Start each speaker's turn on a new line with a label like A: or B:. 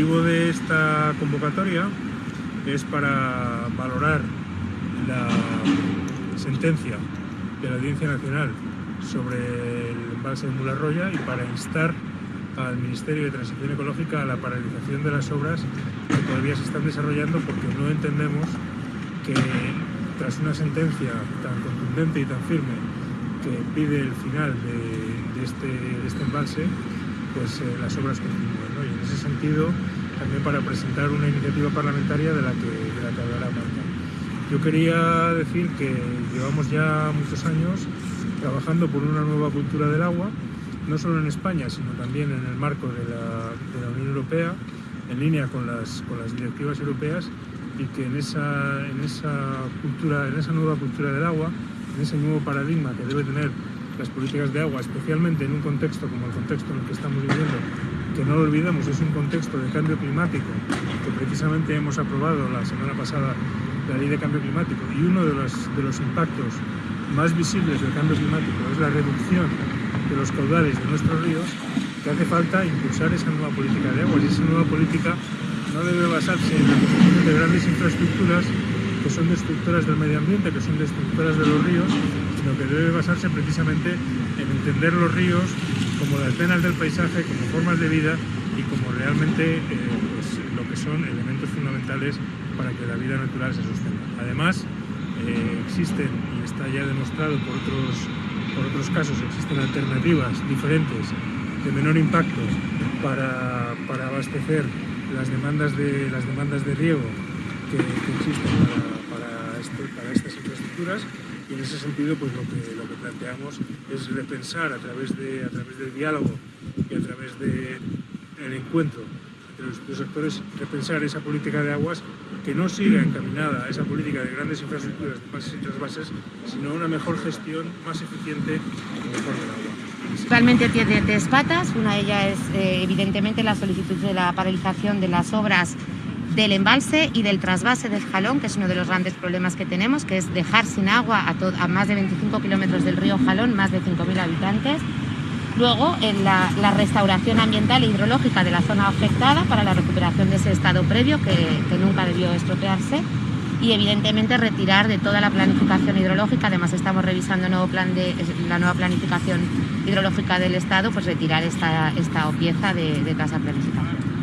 A: motivo de esta convocatoria es para valorar la sentencia de la Audiencia Nacional sobre el embalse de Mularroya y para instar al Ministerio de Transición Ecológica a la paralización de las obras que todavía se están desarrollando porque no entendemos que tras una sentencia tan contundente y tan firme que pide el final de, este, este, embalse, pues eh, las obras continúen. Y en ese sentido, también para presentar una iniciativa parlamentaria de la que, de la que hablará Marta. Yo quería decir que llevamos ya muchos años trabajando por una nueva cultura del agua, no solo en España, sino también en el marco de la, Unión Europea, en línea con las, con las directivas europeas, y que en esa, en, esa cultura, en esa nueva cultura del agua, en ese nuevo paradigma que debe tener las políticas de agua, especialmente en un contexto como el contexto en el que estamos viviendo, que no lo olvidemos, es un contexto de cambio climático, que precisamente hemos aprobado la semana pasada la ley de cambio climático, y uno de los, de los impactos más visibles del cambio climático es la reducción de los caudales de nuestros ríos, que hace falta impulsar esa nueva política de agua y esa nueva política no debe basarse en la construcción de grandes infraestructuras que son destructoras del medio ambiente, que son destructoras de los ríos, sino que debe basarse precisamente en entender los ríos como las venas del paisaje, como formas de vida y como realmente eh, pues, lo que son elementos fundamentales para que la vida natural se sostenga. Además, eh, existen, y está ya demostrado por otros, por otros casos, existen alternativas diferentes de menor impacto para, para abastecer las demandas de, las demandas de riego que, existen para, estas infraestructuras y en ese sentido pues lo que, lo que planteamos es repensar a través, de, a través del diálogo y a través del encuentro entre los distintos sectores, repensar esa política de aguas que no siga encaminada a esa política de grandes infraestructuras de bases y trasvases, sino una mejor gestión más eficiente y mejor del agua.
B: Actualmente tiene tres patas. Una de ellas es eh, evidentemente la solicitud de la paralización de las obras del embalse y del trasvase del Jalón, que es uno de los grandes problemas que tenemos, que es dejar sin agua a, más de 25 kilómetros del río Jalón, más de 5.000 habitantes. Luego, en la, restauración ambiental e hidrológica de la zona afectada para la recuperación de ese estado previo que, nunca debió estropearse y evidentemente retirar de toda la planificación hidrológica, además estamos revisando nuevo plan de, la nueva planificación hidrológica del Estado, pues retirar esta, esta pieza de, de casa planificación.